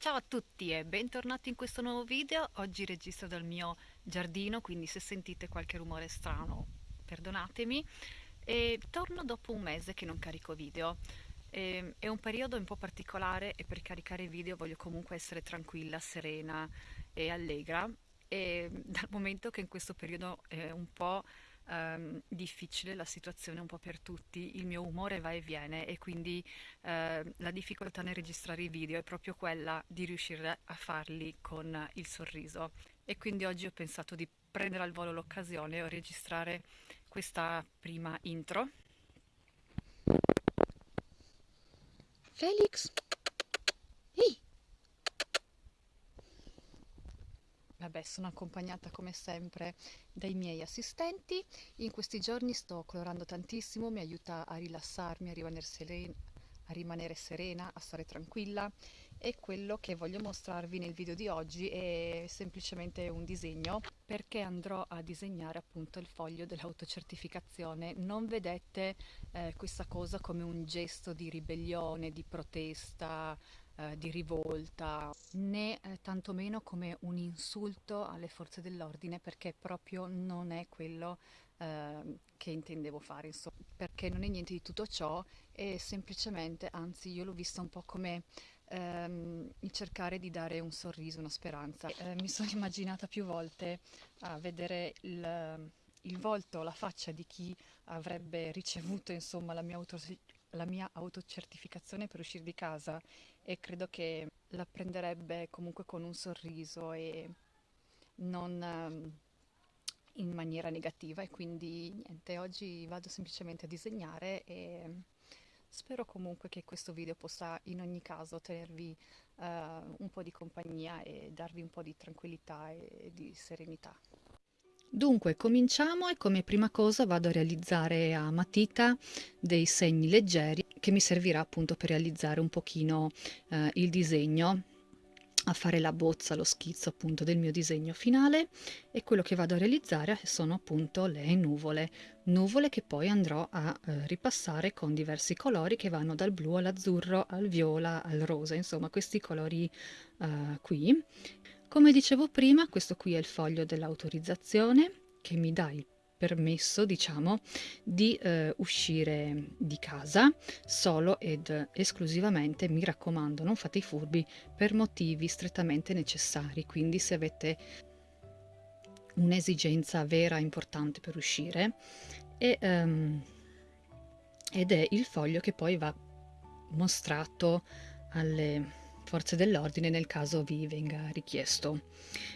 Ciao a tutti e bentornati in questo nuovo video. Oggi registro dal mio giardino, quindi se sentite qualche rumore strano perdonatemi. E torno dopo un mese che non carico video. E, è un periodo un po' particolare e per caricare video voglio comunque essere tranquilla, serena e allegra. E dal momento che in questo periodo è un po' ehm, difficile la situazione un po' per tutti, il mio umore va e viene e quindi eh, la difficoltà nel registrare i video è proprio quella di riuscire a farli con il sorriso e quindi oggi ho pensato di prendere al volo l'occasione e registrare questa prima intro. Felix, Vabbè, sono accompagnata come sempre dai miei assistenti. In questi giorni sto colorando tantissimo, mi aiuta a rilassarmi, a rimanere serena, a, rimanere serena, a stare tranquilla. E quello che voglio mostrarvi nel video di oggi è semplicemente un disegno perché andrò a disegnare appunto il foglio dell'autocertificazione. Non vedete eh, questa cosa come un gesto di ribellione, di protesta, eh, di rivolta, né eh, tantomeno come un insulto alle forze dell'ordine, perché proprio non è quello eh, che intendevo fare, insomma, perché non è niente di tutto ciò, è semplicemente, anzi io l'ho vista un po' come ehm, cercare di dare un sorriso, una speranza. Eh, mi sono immaginata più volte a vedere il, il volto, la faccia di chi avrebbe ricevuto insomma la mia la mia autocertificazione per uscire di casa e credo che la prenderebbe comunque con un sorriso e non um, in maniera negativa e quindi niente, oggi vado semplicemente a disegnare e spero comunque che questo video possa in ogni caso tenervi uh, un po' di compagnia e darvi un po' di tranquillità e di serenità. Dunque, cominciamo e come prima cosa vado a realizzare a matita dei segni leggeri che mi servirà appunto per realizzare un pochino eh, il disegno a fare la bozza, lo schizzo appunto del mio disegno finale e quello che vado a realizzare sono appunto le nuvole, nuvole che poi andrò a eh, ripassare con diversi colori che vanno dal blu all'azzurro, al viola, al rosa, insomma questi colori eh, qui come dicevo prima, questo qui è il foglio dell'autorizzazione che mi dà il permesso, diciamo, di eh, uscire di casa solo ed esclusivamente, mi raccomando, non fate i furbi, per motivi strettamente necessari. Quindi se avete un'esigenza vera importante per uscire e, um, ed è il foglio che poi va mostrato alle forze dell'ordine nel caso vi venga richiesto.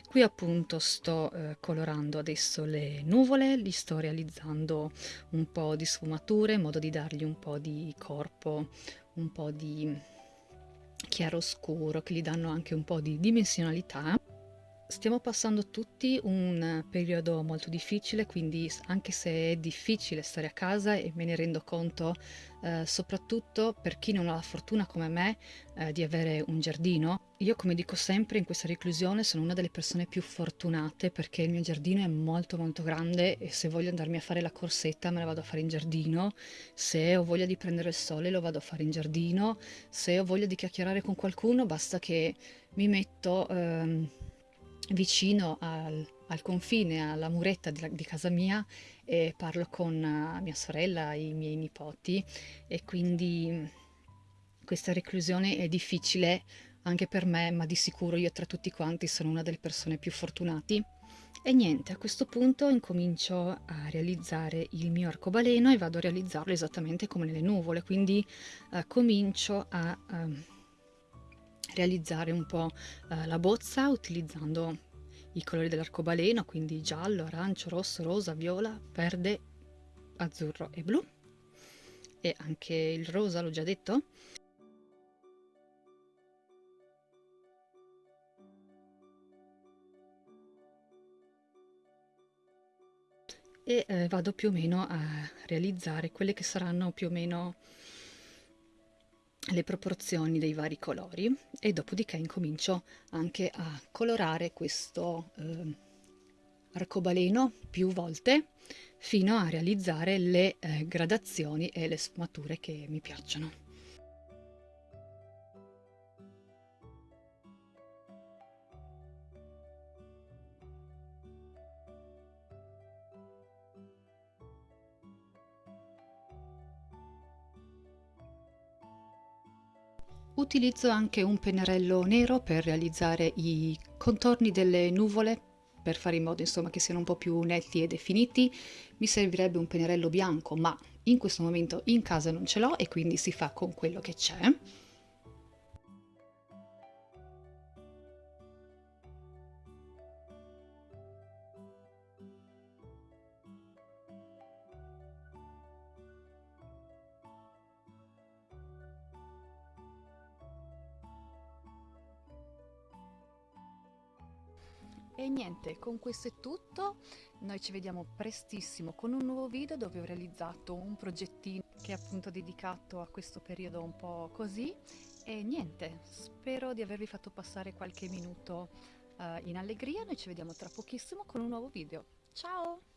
Qui appunto sto eh, colorando adesso le nuvole, li sto realizzando un po' di sfumature in modo di dargli un po' di corpo, un po' di chiaroscuro che gli danno anche un po' di dimensionalità. Stiamo passando tutti un periodo molto difficile, quindi anche se è difficile stare a casa e me ne rendo conto, eh, soprattutto per chi non ha la fortuna come me eh, di avere un giardino, io come dico sempre in questa reclusione sono una delle persone più fortunate perché il mio giardino è molto molto grande e se voglio andarmi a fare la corsetta me la vado a fare in giardino, se ho voglia di prendere il sole lo vado a fare in giardino, se ho voglia di chiacchierare con qualcuno basta che mi metto... Ehm, vicino al, al confine, alla muretta di, di, casa mia e parlo con uh, mia sorella, i miei nipoti e quindi questa reclusione è difficile anche per me, ma di sicuro io tra tutti quanti sono una delle persone più fortunati. E niente, a questo punto incomincio a realizzare il mio arcobaleno e vado a realizzarlo esattamente come nelle nuvole, quindi uh, comincio a... Uh, realizzare un po' eh, la bozza utilizzando i colori dell'arcobaleno, quindi giallo, arancio, rosso, rosa, viola, verde, azzurro e blu. E anche il rosa, l'ho già detto. E eh, vado più o meno a realizzare quelle che saranno più o meno le proporzioni dei vari colori e dopodiché incomincio anche a colorare questo eh, arcobaleno più volte fino a realizzare le eh, gradazioni e le sfumature che mi piacciono. Utilizzo anche un pennarello nero per realizzare i contorni delle nuvole, per fare in modo insomma che siano un po' più netti e definiti. Mi servirebbe un pennarello bianco, ma in questo momento in casa non ce l'ho e quindi si fa con quello che c'è. E niente, con questo è tutto. Noi ci vediamo prestissimo con un nuovo video dove ho realizzato un progettino che è appunto dedicato a questo periodo un po' così. E niente, spero di avervi fatto passare qualche minuto uh, in allegria. Noi ci vediamo tra pochissimo con un nuovo video. Ciao!